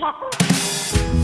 好。